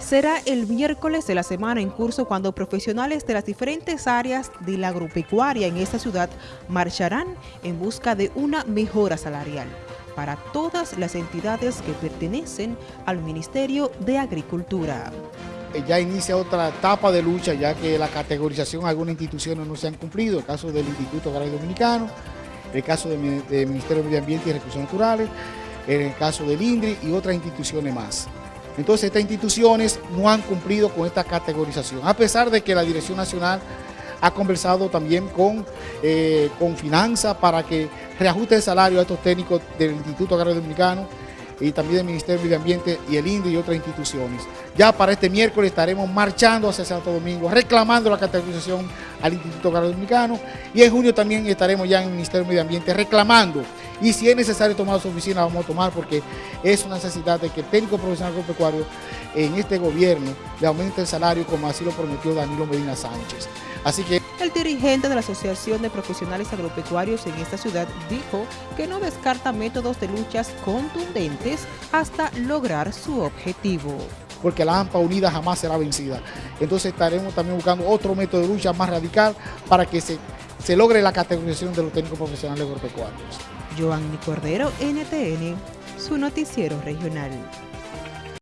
Será el miércoles de la semana en curso cuando profesionales de las diferentes áreas de la agropecuaria en esta ciudad marcharán en busca de una mejora salarial para todas las entidades que pertenecen al Ministerio de Agricultura. Eh, ya inicia otra etapa de lucha ya que la categorización algunas instituciones no se han cumplido, el caso del Instituto Agrario Dominicano, el caso del Ministerio de Medio Ambiente y Recursos Naturales, el caso del INDRI y otras instituciones más. Entonces estas instituciones no han cumplido con esta categorización, a pesar de que la Dirección Nacional ha conversado también con, eh, con Finanza para que reajuste el salario a estos técnicos del Instituto Agrario Dominicano y también del Ministerio de Medio Ambiente y el INDE y otras instituciones. Ya para este miércoles estaremos marchando hacia Santo Domingo, reclamando la categorización al Instituto Agrario Dominicano y en junio también estaremos ya en el Ministerio de Medio Ambiente reclamando y si es necesario tomar su oficina, vamos a tomar porque es una necesidad de que el técnico profesional agropecuario en este gobierno le aumente el salario como así lo prometió Danilo Medina Sánchez. Así que... El dirigente de la Asociación de Profesionales Agropecuarios en esta ciudad dijo que no descarta métodos de luchas contundentes hasta lograr su objetivo porque la AMPA unida jamás será vencida. Entonces estaremos también buscando otro método de lucha más radical para que se, se logre la categorización de los técnicos profesionales agropecuarios. Joanny Cordero, NTN, su noticiero regional.